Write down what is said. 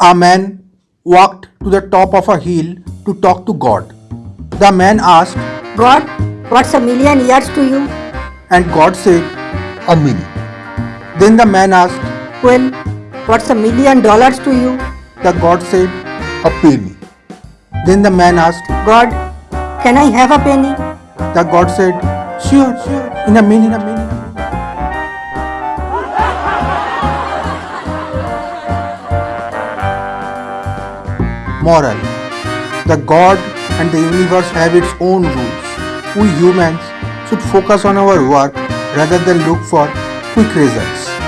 A man walked to the top of a hill to talk to God. The man asked, God, what's a million years to you? and God said, A minute. Then the man asked, Well, what's a million dollars to you? the God said, A penny. then the man asked, God, can I have a penny? the God said, Sure, sure, in a minute, in a minute. Moral The God and the universe have its own rules. We humans should focus on our work rather than look for quick results.